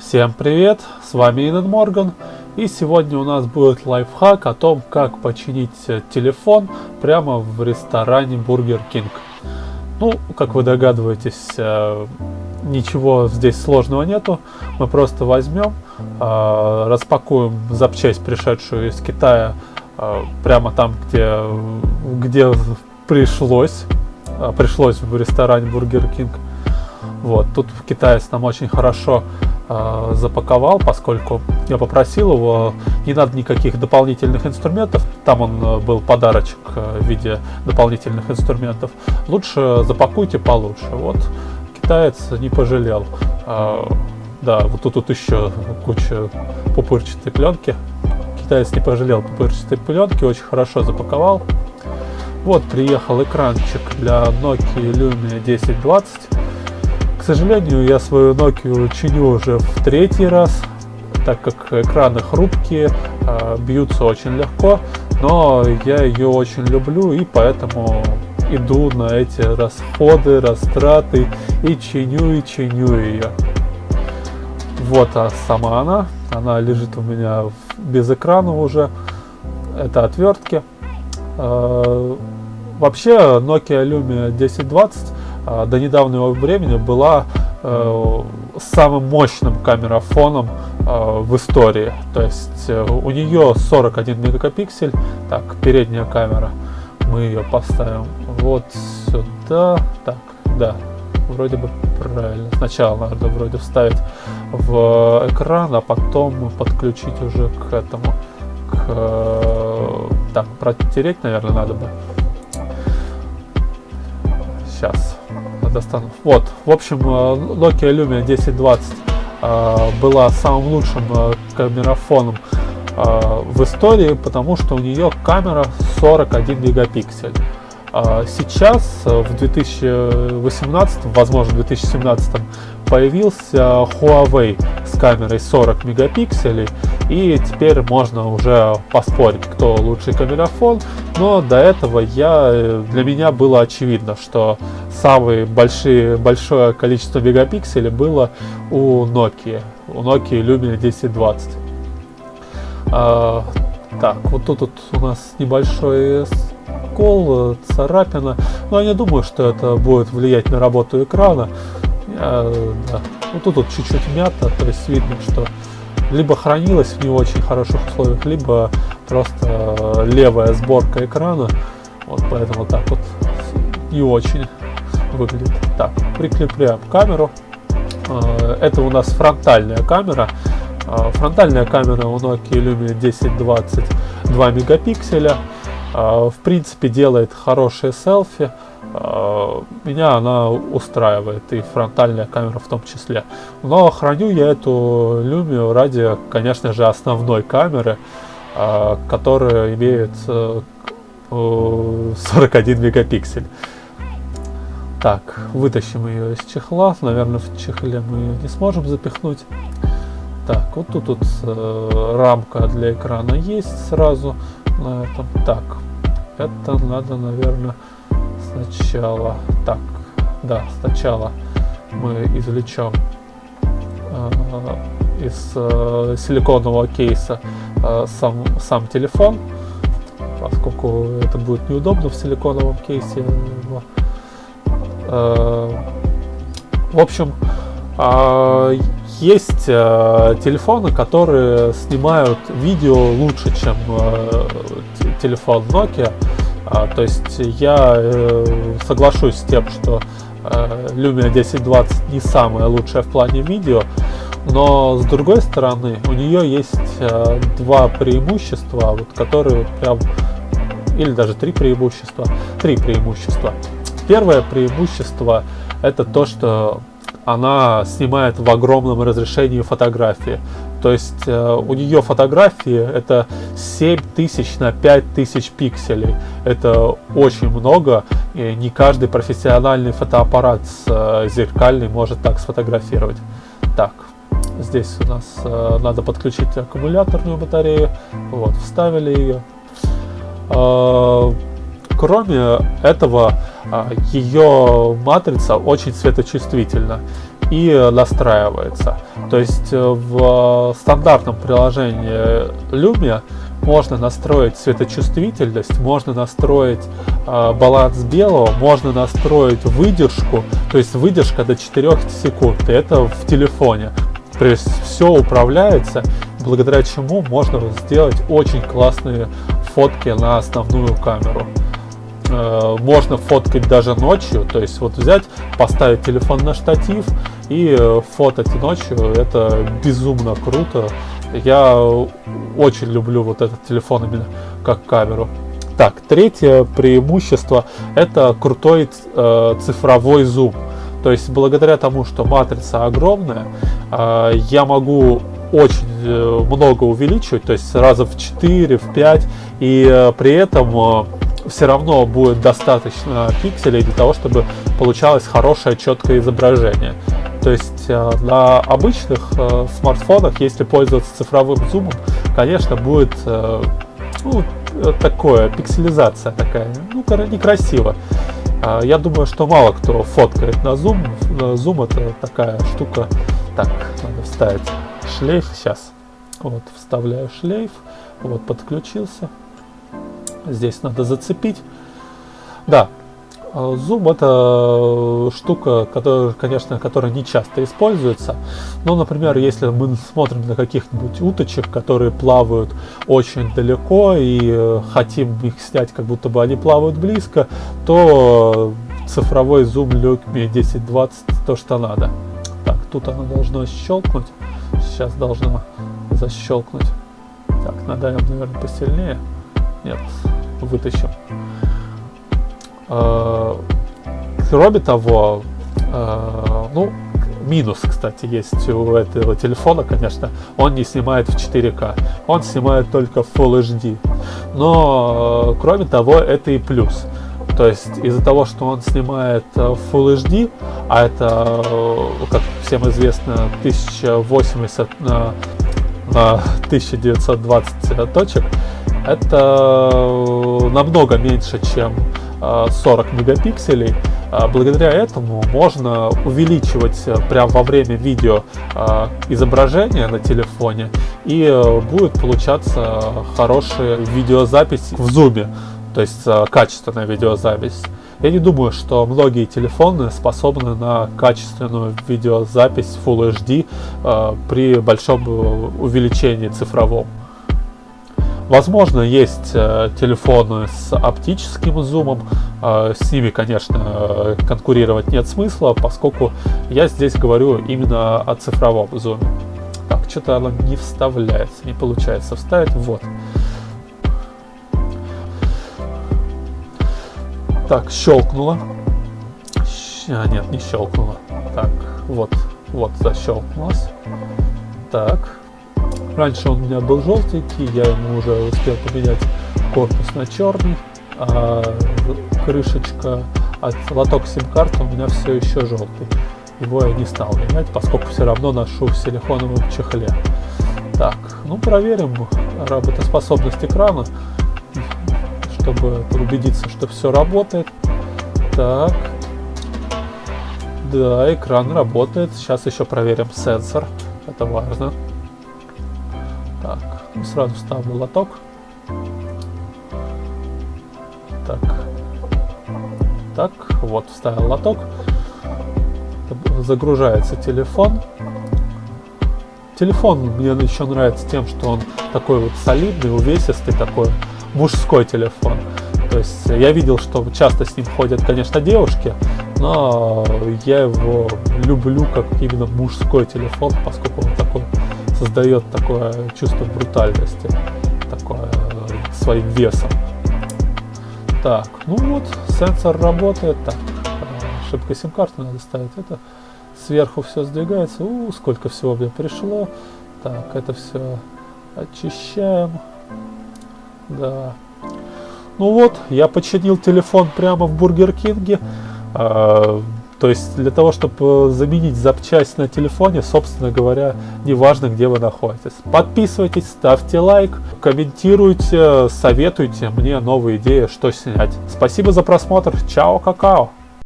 Всем привет, с вами Инен Морган и сегодня у нас будет лайфхак о том, как починить телефон прямо в ресторане Burger King. Ну, как вы догадываетесь, э, ничего здесь сложного нету. Мы просто возьмем, э, распакуем запчасть, пришедшую из Китая, э, прямо там, где, где пришлось, пришлось в ресторане Burger King. Вот, тут китаец нам очень хорошо э, запаковал, поскольку я попросил его, не надо никаких дополнительных инструментов, там он э, был подарочек э, в виде дополнительных инструментов, лучше запакуйте получше. Вот, китаец не пожалел. Э, да, вот тут, тут еще куча пупырчатой пленки. Китаец не пожалел пупырчатой пленки, очень хорошо запаковал. Вот приехал экранчик для Nokia Lumia 1020 к сожалению, я свою Nokia чиню уже в третий раз, так как экраны хрупкие, а, бьются очень легко, но я ее очень люблю и поэтому иду на эти расходы, растраты и чиню и чиню ее. Вот а сама она, она лежит у меня без экрана уже, это отвертки. А, вообще Nokia Lumia 1020 а, до недавнего времени была э, самым мощным камерафоном э, в истории. То есть э, у нее 41 мегапиксель. Так, передняя камера. Мы ее поставим вот сюда. Так, да, вроде бы правильно. Сначала надо вроде вставить в экран, а потом подключить уже к этому. К, так, протереть, наверное, надо бы. Сейчас достану. Вот, в общем, э, Nokia Lumia 1020 э, была самым лучшим э, камерафоном в истории, потому что у нее камера 41 мегапиксель. Сейчас, в 2018, возможно, 2017 появился Huawei с камерой 40 мегапикселей, и теперь можно уже поспорить, кто лучший камерафон, но до этого я, для меня было очевидно, что самое большие, большое количество мегапикселей было у Nokia, у Nokia Lumia 1020. А, так, вот тут вот у нас небольшой скол, царапина, но я не думаю, что это будет влиять на работу экрана. Э, да. Ну тут вот чуть-чуть мята, то есть видно, что либо хранилась в не очень хороших условиях, либо просто левая сборка экрана. Вот поэтому так вот не очень выглядит. Так, прикрепляем камеру. Э, это у нас фронтальная камера. Э, фронтальная камера у Nokia Lumia 1020 2 мегапикселя. В принципе делает хорошие селфи. Меня она устраивает, и фронтальная камера в том числе. Но храню я эту Lumia ради, конечно же, основной камеры, а, которая имеет 41 э, мегапиксель. Так, вытащим ее из чехла. Наверное, в чехле мы ее не сможем запихнуть. Так, вот тут вот э, рамка для экрана есть сразу на этом. Так, это надо, наверное, сначала, так, да, сначала мы извлечем э, из э, силиконового кейса э, сам, сам телефон, поскольку это будет неудобно в силиконовом кейсе. Э, в общем, э, есть э, телефоны, которые снимают видео лучше, чем э, телефон Nokia. А, то есть я э, соглашусь с тем, что э, Lumia 1020 не самая лучшая в плане видео, но с другой стороны у нее есть э, два преимущества, вот, которые прям, или даже три преимущества, три преимущества. Первое преимущество это то, что она снимает в огромном разрешении фотографии. То есть э, у нее фотографии это 7000 на 5000 пикселей. Это очень много, и не каждый профессиональный фотоаппарат с, э, зеркальный может так сфотографировать. Так, здесь у нас э, надо подключить аккумуляторную батарею. Вот, вставили ее. Кроме этого, ее матрица очень светочувствительна. И настраивается. То есть в стандартном приложении Lumia можно настроить светочувствительность, можно настроить э, баланс белого, можно настроить выдержку, то есть выдержка до 4 секунд, и это в телефоне. То есть все управляется, благодаря чему можно сделать очень классные фотки на основную камеру. Э, можно фоткать даже ночью, то есть вот взять, поставить телефон на штатив и э, фотать ночью, это безумно круто. Я очень люблю вот этот телефон именно как камеру. Так, третье преимущество это крутой э, цифровой зум. То есть благодаря тому, что матрица огромная, э, я могу очень э, много увеличивать, то есть раза в 4, в 5, и э, при этом э, все равно будет достаточно пикселей для того, чтобы получалось хорошее четкое изображение. То есть э, на обычных э, смартфонах, если пользоваться цифровым зумом, конечно, будет э, ну, такое, пикселизация такая, ну, некрасиво. А, я думаю, что мало кто фоткает на зум. Зум это такая штука. Так, надо вставить шлейф сейчас. Вот, вставляю шлейф. Вот, подключился. Здесь надо зацепить. Да, А, это штука, которая, конечно, которая не часто используется. Но, например, если мы смотрим на каких-нибудь уточек, которые плавают очень далеко и э, хотим их снять, как будто бы они плавают близко, то цифровой зум Lumia 1020 то, что надо. Так, тут оно должно щелкнуть. Сейчас должно защелкнуть. Так, надавим, наверное, посильнее. Нет, вытащим. Э, кроме того, э, ну, минус, кстати, есть у этого телефона, конечно, он не снимает в 4К, он снимает только в Full HD. Но, э, кроме того, это и плюс. То есть из-за того, что он снимает в Full HD, а это, как всем известно, 1080 на, на 1920 точек, это намного меньше, чем 40 мегапикселей. А, благодаря этому можно увеличивать э, прямо во время видео а, изображение на телефоне и э, будет получаться хорошая видеозапись в зуме, то есть э, качественная видеозапись. Я не думаю, что многие телефоны способны на качественную видеозапись Full HD при большом увеличении цифровом. Возможно, есть э, телефоны с оптическим зумом. Э, с ними, конечно, конкурировать нет смысла, поскольку я здесь говорю именно о цифровом зуме. Так, что-то оно не вставляется, не получается вставить. Вот. Так, щелкнуло. А, нет, не щелкнуло. Так, вот, вот защелкнулось. Так, Раньше он у меня был желтенький, я ему уже успел поменять корпус на черный, а крышечка от лоток сим-карты у меня все еще желтый. Его я не стал менять, поскольку все равно ношу в силиконовом чехле. Так, ну проверим работоспособность экрана, чтобы убедиться, что все работает. Так, да, экран работает. Сейчас еще проверим сенсор, это важно. Сразу ставлю лоток. Так. Так, вот вставил лоток. Загружается телефон. Телефон мне еще нравится тем, что он такой вот солидный, увесистый, такой мужской телефон. То есть я видел, что часто с ним ходят, конечно, девушки, но я его люблю как именно мужской телефон, поскольку он такой создает такое чувство брутальности, такое э, своим весом. Так, ну вот, сенсор работает. Так, э, ошибка сим-карты надо ставить. Это сверху все сдвигается. У, сколько всего мне пришло. Так, это все очищаем. Да. Ну вот, я починил телефон прямо в Бургер Кинге. То есть для того, чтобы э, заменить запчасть на телефоне, собственно говоря, неважно, где вы находитесь. Подписывайтесь, ставьте лайк, комментируйте, советуйте мне новые идеи, что снять. Спасибо за просмотр. Чао, какао!